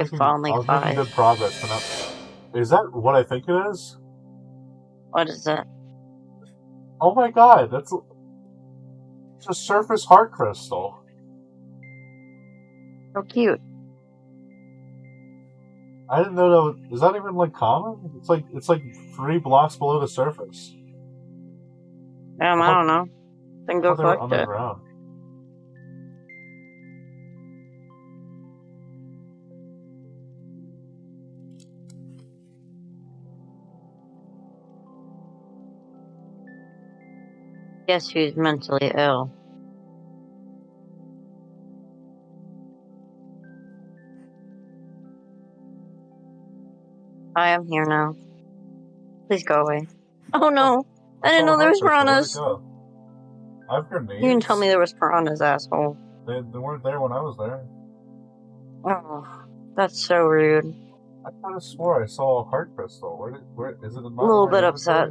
I making, finally I was five. good progress, not. Is that what I think it is? What is it? Oh my god, that's it's a surface heart crystal. So cute. I didn't know that. Was, is that even like common? It's like it's like three blocks below the surface. Um, I thought- don't know. Then go collect it. underground. Guess who's mentally ill? I am here now. Please go away. Oh no! I didn't know there was piranhas. Where'd it go? I have grenades. You didn't tell me there was piranhas, asshole. They, they weren't there when I was there. Oh, that's so rude. I kind of swore I saw a heart crystal. Where did, where is it? In my, A little bit upset.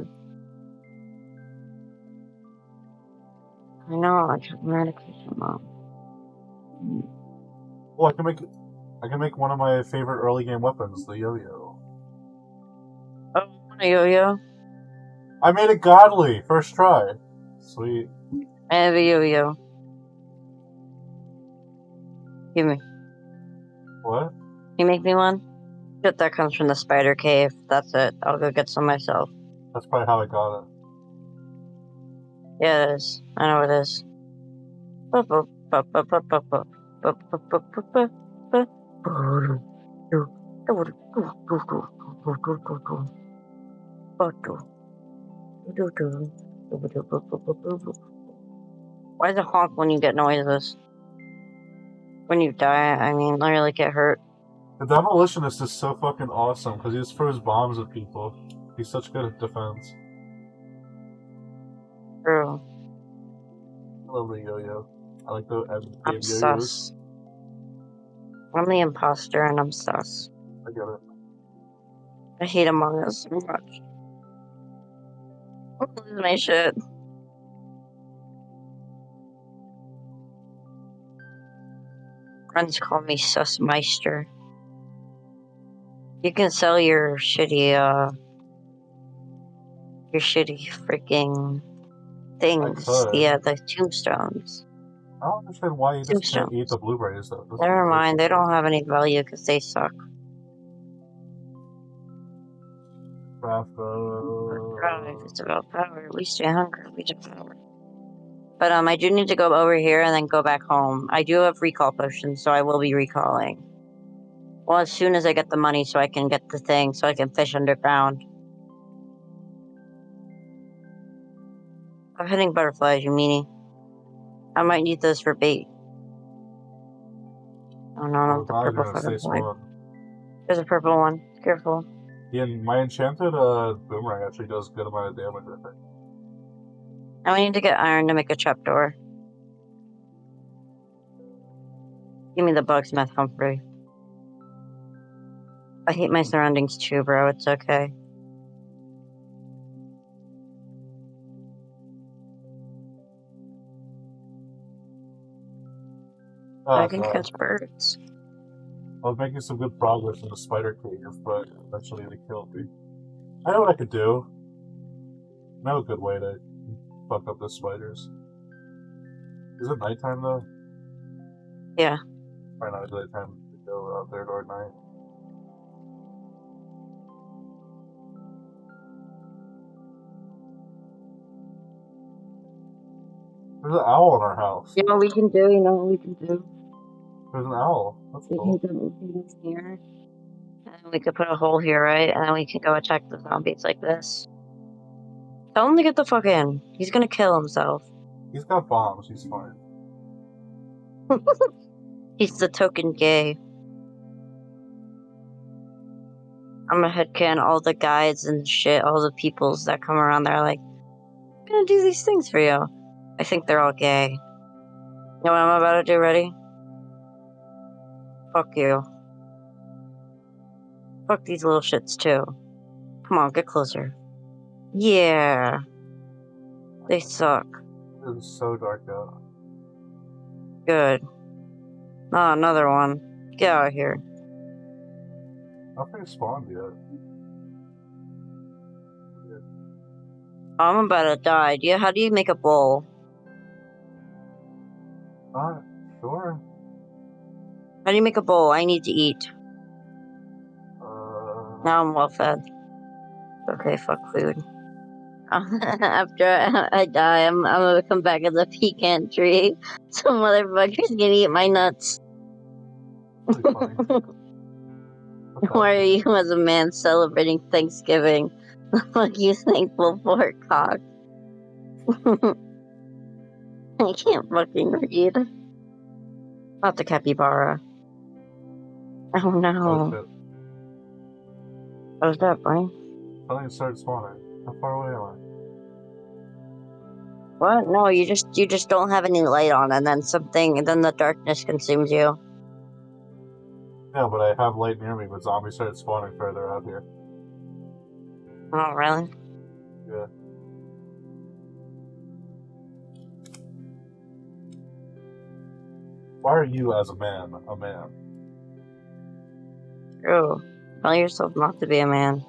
I know, I took medication, mom. Well, I can make I can make one of my favorite early game weapons, the yo-yo. Oh, yo yo. I made it godly first try. Sweet. I have a yo yo. Give me. What? You make me one? Shit, that comes from the spider cave. That's it. I'll go get some myself. That's probably how I got it. Yeah, it is. I know it is. Why the honk when you get noises? When you die, I mean, literally get hurt. The demolitionist is so fucking awesome because he just throws bombs at people. He's such good at defense. True. I love the yo-yo. I like the I'm yo-yos. sus. I'm the imposter and I'm sus. I get it. I hate Among Us so much. I'm lose my shit. Friends call me Sussmeister. You can sell your shitty, uh, your shitty freaking things. could. Yeah, the tombstones. I don't understand why you just can't eat the blueberries though. Those Never are mind, they don't have any value because they suck. Right, It's about power. We stay hungry. We do power. But um, I do need to go over here and then go back home. I do have recall potions, so I will be recalling. Well, as soon as I get the money, so I can get the thing, so I can fish underground. I'm hitting butterflies, you meanie. I might need those for bait. Oh no, not the purple butterfly. There's a purple one. Careful. Yeah, my enchanted uh, boomerang actually does good amount of damage. I think. Now we need to get iron to make a trapdoor. Give me the bugsmith, Humphrey. I hate my surroundings too, bro. It's okay. Ah, I can sorry. catch birds. I was making some good progress in the spider cave, but eventually they killed me. I know what I could do. I know a good way to fuck up the spiders. Is it nighttime though? Yeah. Probably not a good time to go out there at night. There's an owl in our house. You know what we can do? You know what we can do? There's an owl. That's We cool. can go we can here. And we could put a hole here, right? And then we can go attack the zombies like this. Tell him to get the fuck in. He's gonna kill himself. He's got bombs. He's fine. He's the token gay. I'm a headcan all the guides and shit, all the peoples that come around there like, I'm gonna do these things for you. I think they're all gay. You know what I'm about to do? Ready? Fuck you. Fuck these little shits too. Come on, get closer. Yeah. They suck. It's so dark out. Good. Ah, another one. Get out of here. Nothing spawned yet. I'm about to die. Do you, how do you make a bowl? How do you make a bowl? I need to eat. Uh, Now I'm well fed. Okay, fuck food. After I, die, I'm, I'm gonna come back as a pecan tree. Some motherfucker's gonna eat my nuts. pretty funny. What the- Why are you, as a man, celebrating Thanksgiving? The fuck you thankful for, cock? I can't fucking read. Not the capybara. Oh Oh, no. shit. What was that, Brian? Something started spawning. How far away am I? What? No, you just you just don't have any light on, and then something, and then the darkness consumes you. Yeah, but I have light near me, but zombies started spawning further out here. Oh, really? Yeah. Why are you, as a man, a man? True. Tell yourself not to be a man.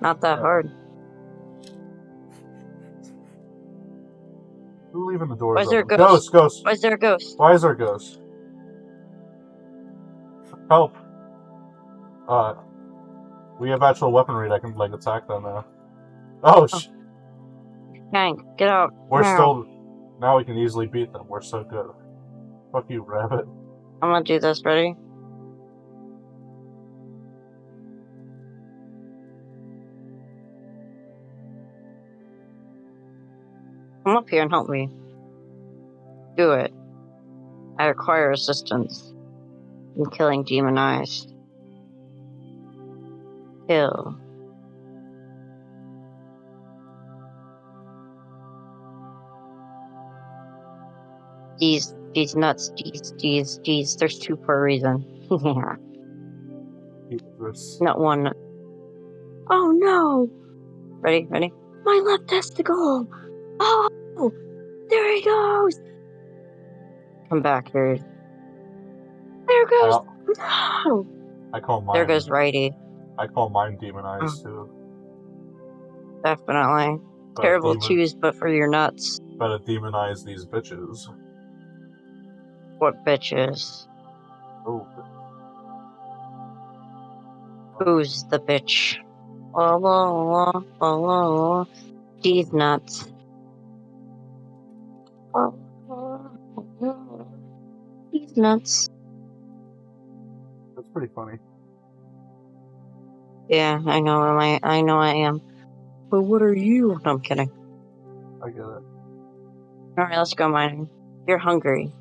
Not that hard. Who leaving the door? Why is there a open? ghost? Ghost, ghost. Why is there a ghost? Why is there a ghost? Help! Uh, we have actual weaponry that can like attack them now. Oh, sh- Hank, get out. we're now. still. Now we can easily beat them. We're so good. Fuck you, rabbit. I'm gonna do this. Ready? Up here and help me. Do it. I require assistance in killing demonized. Kill. These these nuts, these these these. There's two for a reason. yeah. Keep this. Not one. Oh no! Ready? Ready? My left testicle! Oh! There he goes! Come back here. There goes. I, No! I call mine. There goes righty. I call mine demonized mm. too. Definitely. But Terrible demon- choose, but for your nuts. Better demonize these bitches. What bitches? Oh, Who's the bitch? Oh, oh, oh, oh, oh. These nuts. Oh, oh. Nuts. that's pretty funny. Yeah, I know am I I know I am. But what are you? No, I'm kidding. I get it. Alright, let's go mining. You're hungry.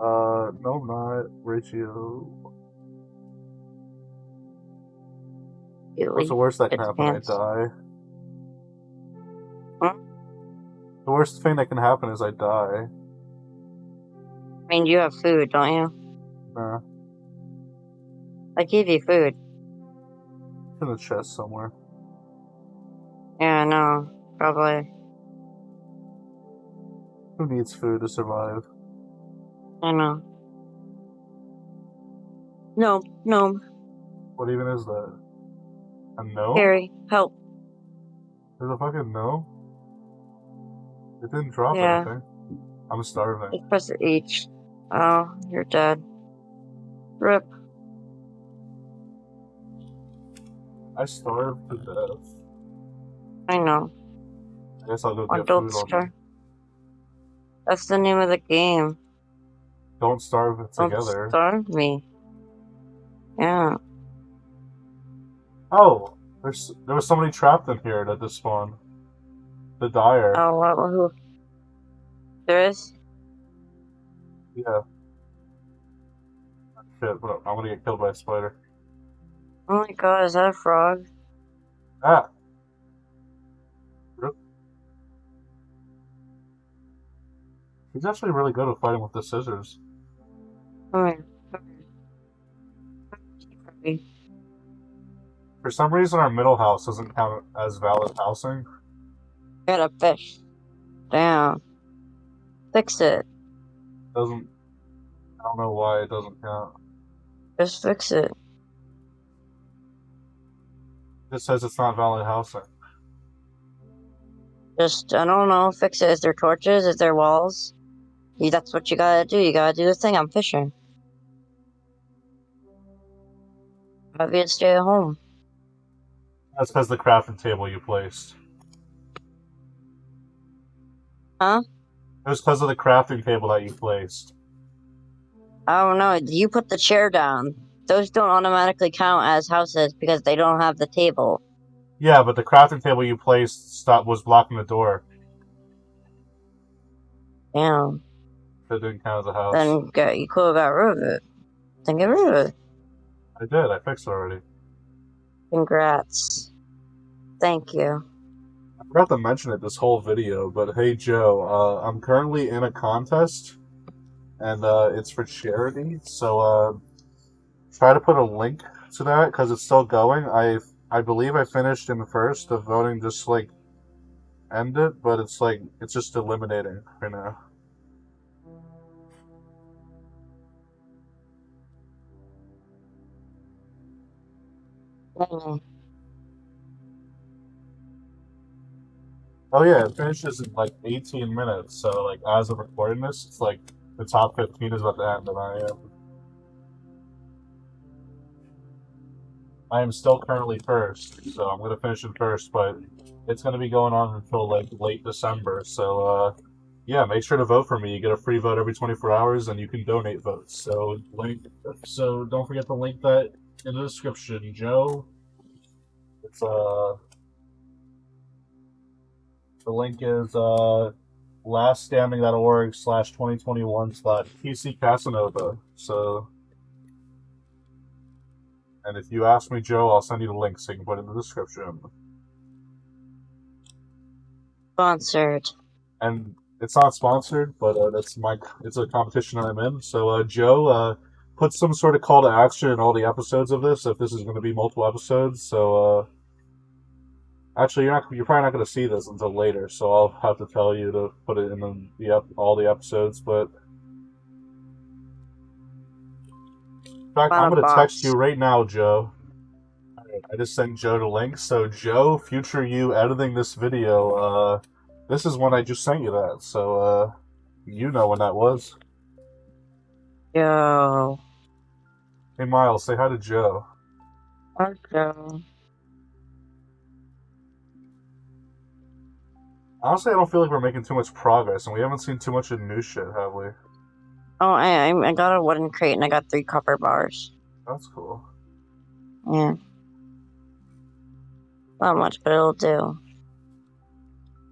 Uh, no, not ratio. What's the worst that can happen? I die. Huh? The worst thing that can happen is I die. I mean, you have food, don't you? Nah, I gave you food. it's in the chest somewhere. Yeah, I know. Probably. Who needs food to survive? I know. No, no. What even is that? A no? Harry, help. There's a fucking no? It didn't drop Yeah. anything. I'm starving. Just press it H. Oh, you're dead. Rip. I starved to death. I know. I guess I'll go get don't food on starve. That's the name of the game. Don't starve Don't together. starve me. Yeah. Oh, there's there was somebody trapped in here that just spawned. The dyer. Oh, what? Who? There is? Yeah. Shit, but I'm gonna get killed by a spider. Oh my god, is that a frog? Ah! He's actually really good at fighting with the scissors. Come here. Come here. For some reason, our middle house doesn't count as valid housing. Got a fish. Damn. Fix it. Doesn't. I don't know why it doesn't count. Just fix it. It says it's not valid housing. Just, I don't know, fix it. Is there torches? Is there walls? You, that's what you gotta do. You gotta do the thing. I'm fishing. You stay at home? That's because the crafting table you placed. Huh? It was because of the crafting table that you placed. I don't know. You put the chair down. Those don't automatically count as houses because they don't have the table. Yeah, but the crafting table you placed stop was blocking the door. Damn. That didn't count as a house. Then get, you could have got rid of it. Then get rid of it. I did. I fixed it already. Congrats. Thank you. I forgot to mention it this whole video, but hey Joe, uh, I'm currently in a contest, and uh, it's for charity. So uh, try to put a link to that because it's still going. I I believe I finished in the first. The voting just like ended, but it's like it's just eliminating right now. Mm. Oh yeah, it finishes in like 18 minutes. So like as of recording this, it's like the top 15 is about to end, and I am I am still currently first, so I'm gonna finish in first, but it's gonna be going on until like late December. So uh, yeah, make sure to vote for me. You get a free vote every 24 hours, and you can donate votes. So link. So don't forget to link that in the description, Joe. It's uh. The link is uh laststanding.org slash 2021 slash PC Casanova. So, and if you ask me, Joe, I'll send you the link so you can put it in the description. Sponsored. And it's not sponsored, but uh, that's my it's a competition I'm in. So, uh, Joe, uh, put some sort of call to action in all the episodes of this if this is going to be multiple episodes. So, uh, Actually, you're not. You're probably not going to see this until later, so I'll have to tell you to put it in the, the all the episodes. But in fact, I'm going to text you right now, Joe. I just sent Joe the link. So, Joe, future you editing this video, uh, this is when I just sent you that. So, uh, you know when that was. Yo. Hey, Miles, say hi to Joe. Hi, Joe. Honestly, I don't feel like we're making too much progress, and we haven't seen too much of new shit, have we? Oh, I I got a wooden crate and I got three copper bars. That's cool. Yeah. Not much, but it'll do.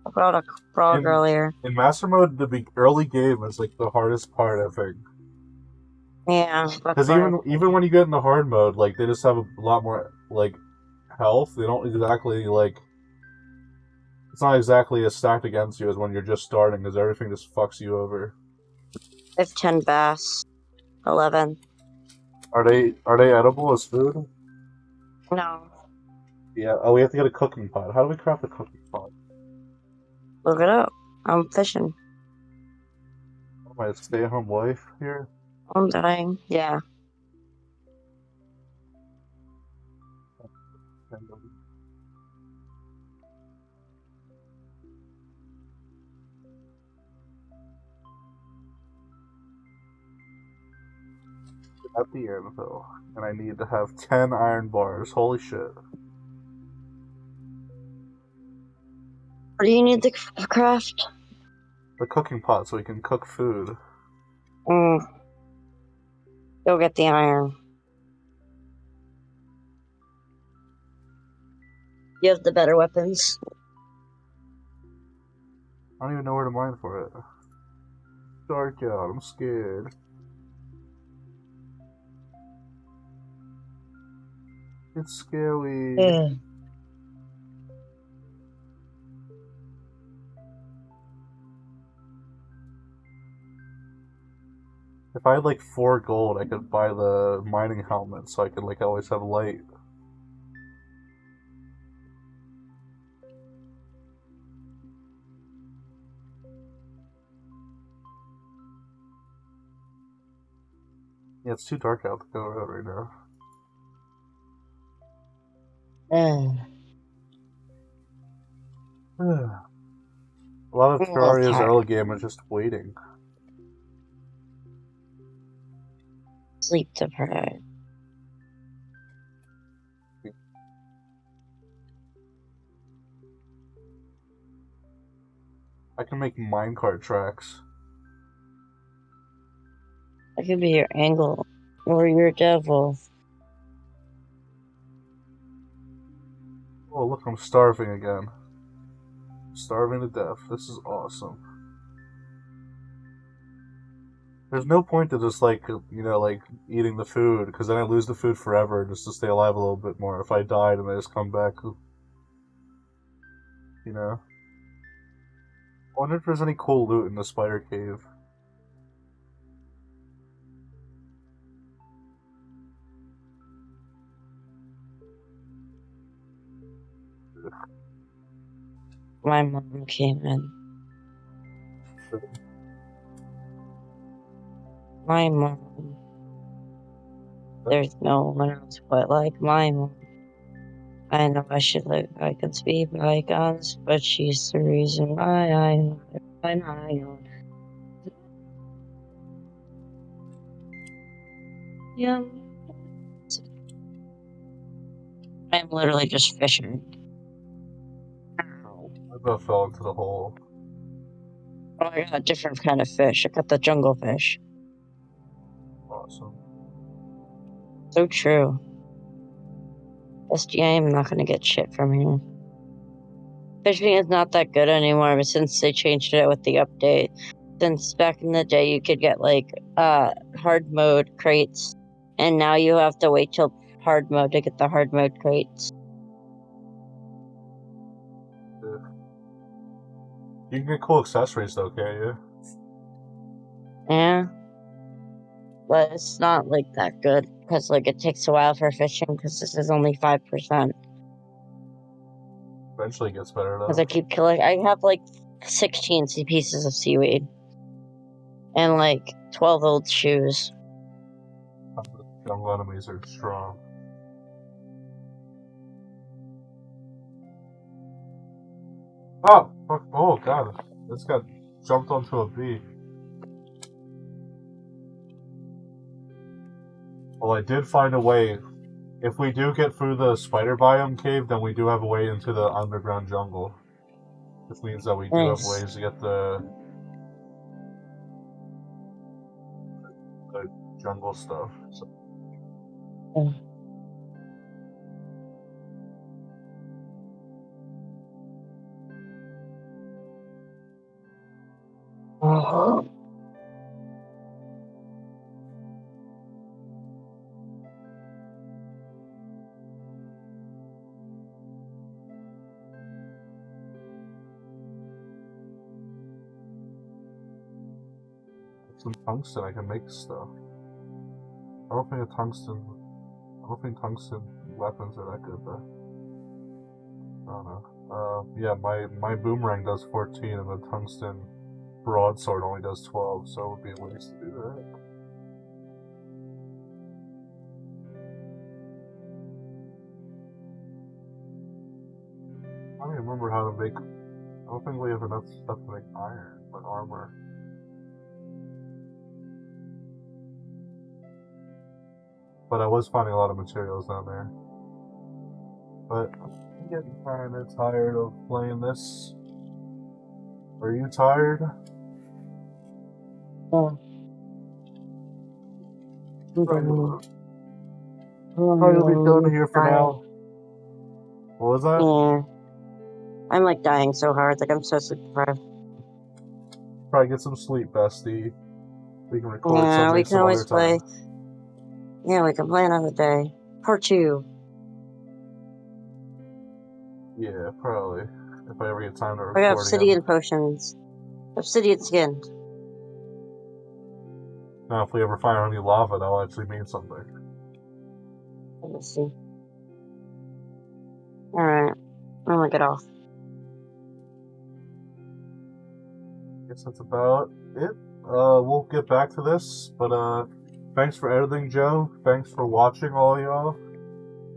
I brought a frog In- earlier. In master mode, the be- early game is like the hardest part, I think. Yeah. Because even even when you get in the hard mode, like they just have a lot more like health. They don't exactly like. It's not exactly as stacked against you as when you're just starting, because everything just fucks you over. I have 10 bass. 11. Are they are they edible as food? No. Yeah. Oh, we have to get a cooking pot. How do we craft a cooking pot? Look it up. I'm fishing. Oh, my stay-at-home wife here. I'm dying. Yeah. At the anvil, and I need to have ten iron bars. Holy shit! What do you need to craft? The cooking pot so we can cook food. Mm. Go get the iron. You have the better weapons. I don't even know where to mine for it. Dark out. I'm scared. It's scary. If I had like four gold, I could buy the mining helmet so I could like always have light. Yeah, it's too dark out to go out right now. Ugh. A lot of Terraria's early game is just waiting. Sleep deprived. I can make minecart tracks. I could be your angle or your devil. Oh, look, I'm starving again. Starving to death. This is awesome. There's no point to just, like, you know, like, eating the food, because then I lose the food forever just to stay alive a little bit more. If I died and I just come back, you know? I wonder if there's any cool loot in the spider cave. My mom came in. My mom. There's no one else but like my mom. I know I should like let bygones be bygones, but she's the reason why I am by my own. Yeah. I'm literally just fishing. About fell into the hole. Oh, I got a different kind of fish. I got the jungle fish. Awesome. So true. SDI, I'm not gonna get shit from here. Fishing is not that good anymore, but since they changed it with the update, since back in the day you could get like uh hard mode crates, and now you have to wait till hard mode to get the hard mode crates. You can get cool accessories though, can't you? Yeah. But it's not like that good because like it takes a while for fishing because this is only five percent. Eventually it gets better though. Because I keep killing. I have like 16 sea- pieces of seaweed. And like 12 old shoes. Jungle enemies are strong. Oh, fuck, oh god, this got jumped onto a bee. Well, I did find a way. If we do get through the spider biome cave, then we do have a way into the underground jungle. Which means that we do have ways to get the the jungle stuff. So Some tungsten, I can make stuff. I don't think a tungsten. I don't think tungsten weapons are that good though. I don't know. Uh, yeah, my my boomerang does 14, and the tungsten broadsword only does 12, so it would be a waste to do that. I don't even remember how to make. I don't think we have enough stuff to make iron, like armor. But I was finding a lot of materials down there. But I'm getting kind of tired of playing this. Are you tired? Yeah. Probably will be done here for now. What was that? Yeah. I'm like dying so hard. Like I'm so sleep deprived. Probably get some sleep, bestie. We can record Yeah, something we some can always other play. time. Yeah, we can play another day. Part two. Yeah, probably. If I ever get time to record I record got again. obsidian potions. Obsidian skin. Now, if we ever find any lava, that'll actually mean something. Let me see. Alright. I'm gonna get off. guess that's about it. Uh, we'll get back to this, but uh, thanks for editing, Joe. Thanks for watching, all y'all.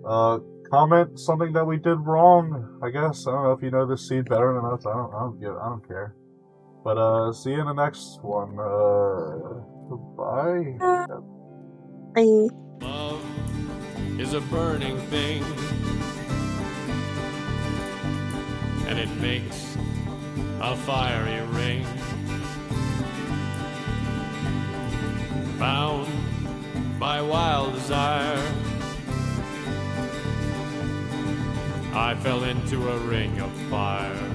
Uh, comment something that we did wrong. I guess I don't know if you know this seed better than us. I don't. I don't give. I don't care. But uh, see you in the next one. Uh, goodbye. Bye. Love is a burning thing, and it makes a fiery ring. Bound by wild desire, I fell into a ring of fire.